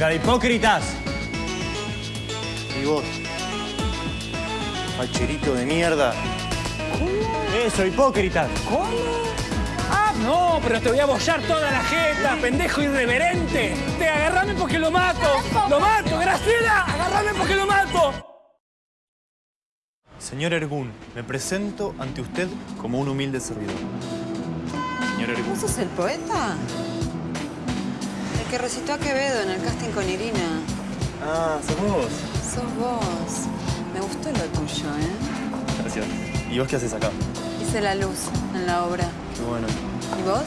Venga, de hipócritas. Y vos. Facherito de mierda. Eso, hipócritas. ¿Cómo? Ah, no, pero te voy a bollar toda la jeta, pendejo irreverente. Te agarrame porque lo mato. Lo mato, Graciela. Agarrame porque lo mato. Señor Ergun, me presento ante usted como un humilde servidor. Señor Ergun. ¿Vos sos el poeta? Que recitó a Quevedo en el casting con Irina. Ah, sos vos. Sos vos. Me gustó lo tuyo, ¿eh? Gracias. ¿Y vos qué haces acá? Hice la luz en la obra. Qué bueno. ¿Y vos?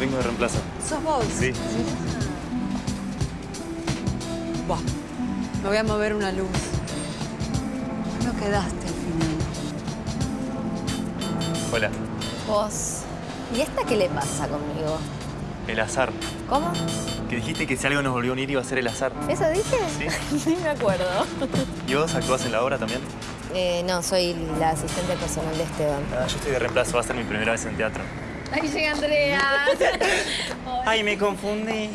Vengo de reemplazo. ¿Sos vos? Sí. Buah. Me voy a mover una luz. No quedaste al final. Hola. Vos. ¿Y esta qué le pasa conmigo? El azar. ¿Cómo? Que dijiste que si algo nos volvió a unir iba a ser el azar. ¿Eso dije? Sí. Ni me acuerdo. ¿Y vos actuás en la obra también? Eh, no, soy la asistente personal de Esteban. Ah, yo estoy de reemplazo. Va a ser mi primera vez en teatro. Ahí llega Andrea. Ay, me confundí.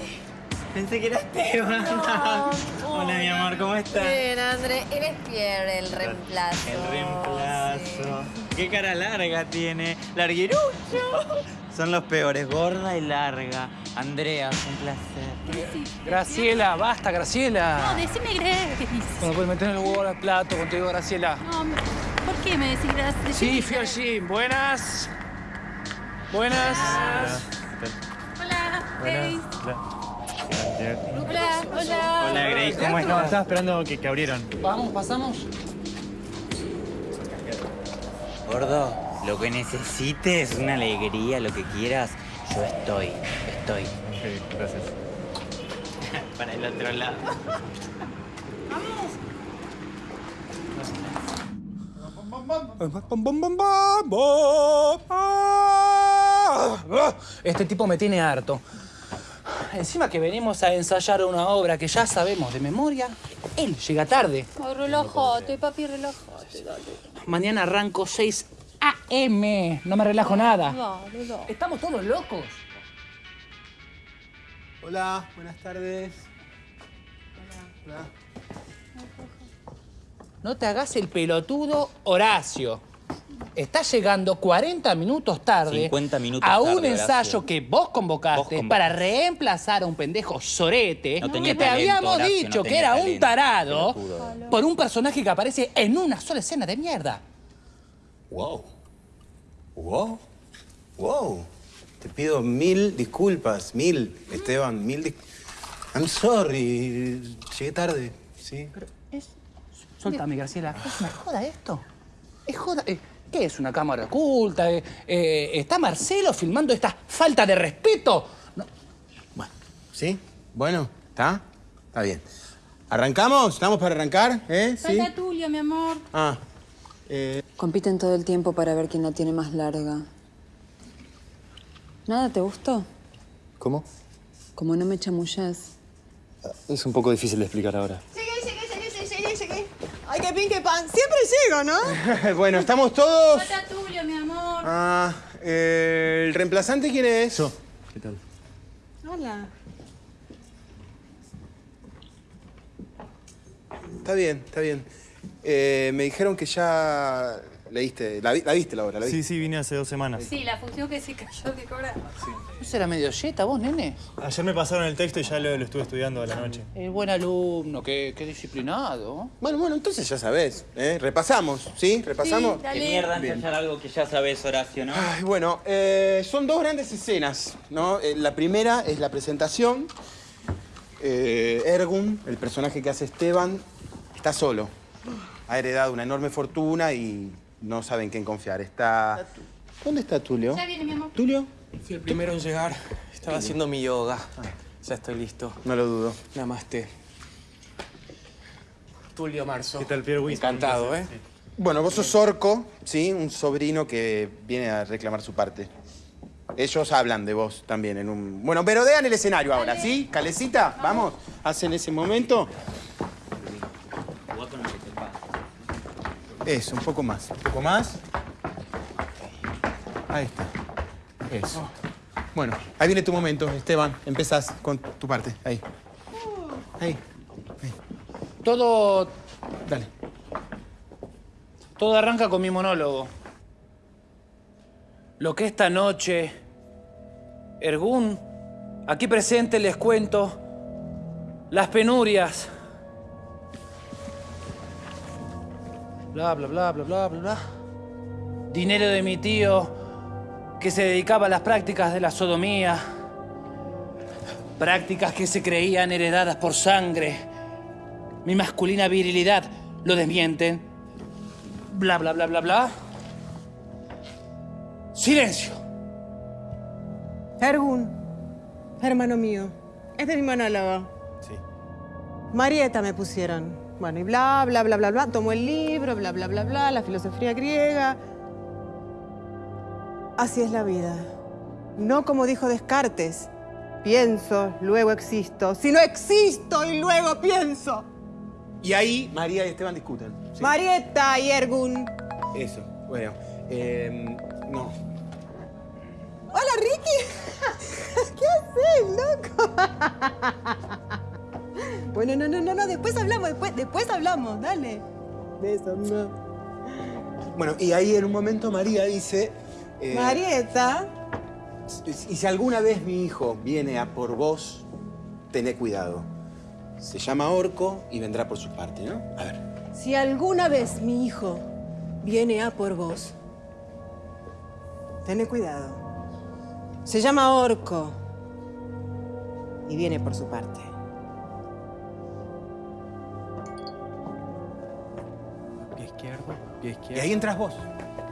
Pensé que era Esteban. Hola, mi amor, ¿cómo estás? Bien, André. Eres Pierre, el reemplazo. El reemplazo. Qué cara larga tiene. Larguirucho. Son los peores, gorda y larga. Andrea, un placer. Graciela, basta, Graciela. No, decime gracias. No puedes meter el huevo al plato contigo, Graciela. No, ¿Por qué me decís gracias? Sí, fui al gym. Buenas. Buenas. Hola, Grace. Hola. Hola, hola. Hola, Grace, ¿cómo estás? Estaba esperando que, que abrieron. Vamos, pasamos. Gordo, lo que necesites, una alegría, lo que quieras, yo estoy, estoy. Sí, gracias. Para el otro lado. Este tipo me tiene harto. Encima que venimos a ensayar una obra que ya sabemos de memoria, él llega tarde. Ay, relájate, papi, relájate, dale. Mañana arranco 6 a.m. No me relajo nada. Estamos todos locos. Hola, buenas tardes. Hola. No te hagas el pelotudo, Horacio. Estás llegando 40 minutos tarde 50 minutos a un tarde, ensayo Horacio. que vos convocaste, Vos convocaste. para reemplazar a un pendejo sorete No que te talento, habíamos Horacio, dicho no que era un tarado pelotudo. por un personaje que aparece en una sola escena de mierda. Wow. Wow. Wow. Te pido mil disculpas, mil, Esteban, mil dis- I'm sorry. Llegué tarde, ¿sí? Suéltame, Graciela. ¿Es una joda esto? ¿Es joda? Eh, ¿Qué es una cámara oculta? Eh, eh, ¿Está Marcelo filmando esta falta de respeto? No, Bueno, ¿sí? Bueno, ¿está? Está bien. ¿Arrancamos? ¿Estamos para arrancar? ¿Eh? ¿Sí? Falta Tulio, mi amor. Ah. Eh, Compiten todo el tiempo para ver quién la tiene más larga. ¿Nada te gustó? ¿Cómo? Como no me chamullas. Es un poco difícil de explicar ahora. Ay, qué pin, qué pan. Siempre llego, ¿no? bueno, ¿estamos todos? Falta Tulio, mi amor. Ah, eh, ¿el reemplazante quién es? Yo. ¿Qué tal? Hola. Está bien, está bien. Eh, me dijeron que ya leíste, la, la viste la obra, la viste. Sí, sí, vine hace dos semanas. Sí, la función que se cayó de cobrar. ¿No será medio yeta vos, nene? Ayer me pasaron el texto y ya lo, lo estuve estudiando a la noche. El buen alumno, qué, qué disciplinado. Bueno, bueno, entonces ya sabés, ¿eh? Repasamos, ¿sí? ¿Repasamos? Sí, dale. Qué mierda ensayar algo que ya sabes, Horacio, ¿no? Ay, bueno, eh, son dos grandes escenas, ¿no? Eh, la primera es la presentación. Eh, Ergun, el personaje que hace Esteban, está solo. Ha heredado una enorme fortuna y no sabe en quién confiar. Está... ¿Dónde está Tulio? Ya viene, mi amor. ¿Tulio? Fui el primero en llegar. Estaba haciendo mi yoga. Ya estoy listo. No lo dudo. Namaste. Tulio Marzo. ¿Qué tal, Pierre? Encantado, ¿eh? Bueno, vos sos Orco, ¿sí? Un sobrino que viene a reclamar su parte. Ellos hablan de vos también en un... Bueno, pero dean el escenario ahora, ¿sí? Calecita, vamos. Hacen ese momento. Jugá con el que te pasa. Eso, un poco más. Un poco más. Ahí está. Eso. Bueno, ahí viene tu momento, Esteban. Empezás con tu parte. Ahí. Ahí. Todo, Dale. todo arranca con mi monólogo. Lo que esta noche, Ergún, aquí presente les cuento las penurias. Bla, bla, bla, bla, bla, bla, bla. Dinero de mi tío que se dedicaba a las prácticas de la sodomía. Prácticas que se creían heredadas por sangre. Mi masculina virilidad lo desmienten. Bla, bla, bla, bla, bla. Silencio. Ergun, hermano mío, este es mi monólogo. Sí. Marieta me pusieron. Bueno, y bla, bla, bla, bla, bla. Tomo el libro, bla, bla, bla, bla, la filosofía griega. Así es la vida. No como dijo Descartes. Pienso, luego existo. Si no existo y luego pienso. Y ahí María y Esteban discuten. Sí. Marieta y Ergun. Eso, bueno. eh, no. Hola, Ricky. ¿Qué haces, loco? bueno, no, no, no, no. Después hablamos, después, después hablamos. Dale. Besos, no. Bueno, y ahí en un momento María dice... eh, Marieta. Y si alguna vez mi hijo viene a por vos, tené cuidado. Se llama Orco y vendrá por su parte, ¿no? A ver. Si alguna vez mi hijo viene a por vos, tené cuidado. Se llama Orco y viene por su parte. Izquierdo, Y ahí entras vos.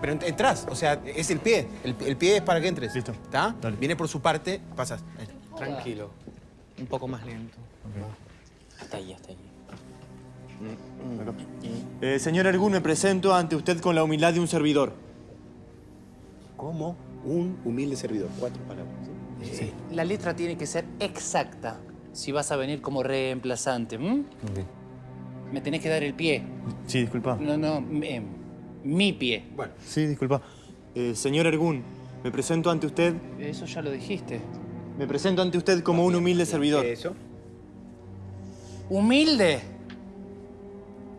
Pero ent- entras, o sea, es el pie. El, el pie es para que entres. Listo. ¿Está? Viene por su parte, pasas. Tranquilo. Un poco más lento. Hasta ahí, hasta ahí. Eh, señor Ergun, me presento ante usted con la humildad de un servidor. Como un humilde servidor. Cuatro palabras. ¿sí? La letra tiene que ser exacta si vas a venir como reemplazante. ¿m? Me tenés que dar el pie. Sí, disculpa. No, no, eh, mi pie. Bueno, Sí, disculpa. Eh, señor Ergun, me presento ante usted. Eso ya lo dijiste. Me presento ante usted como un humilde servidor. eso. ¿Humilde?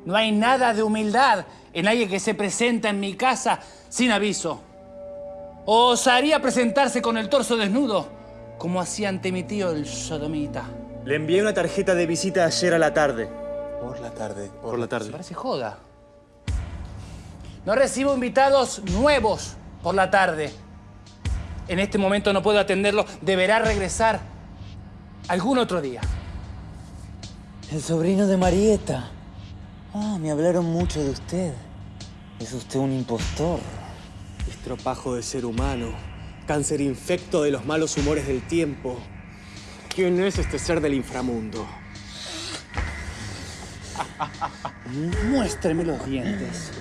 No hay nada de humildad en alguien que se presenta en mi casa sin aviso. ¿O osaría presentarse con el torso desnudo, como hacía ante mi tío el sodomita? Le envié una tarjeta de visita ayer a la tarde. Por la tarde. Por la tarde. parece joda. No recibo invitados nuevos por la tarde. En este momento no puedo atenderlo. Deberá regresar algún otro día. El sobrino de Marieta. Ah, me hablaron mucho de usted. Es usted un impostor. Estropajo de ser humano. Cáncer infecto de los malos humores del tiempo. ¿Quién es este ser del inframundo? Muéstreme los dientes.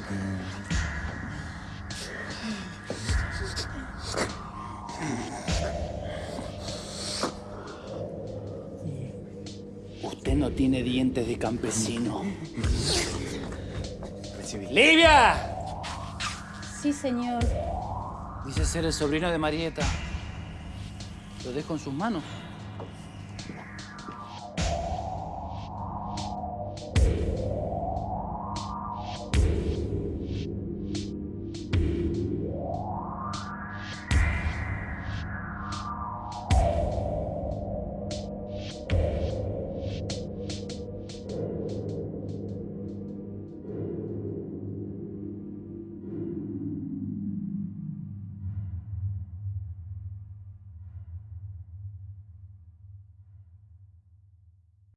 Usted no tiene dientes de campesino. ¡Livia! Sí, señor. Dice ser el sobrino de Marieta. ¿Lo dejo en sus manos?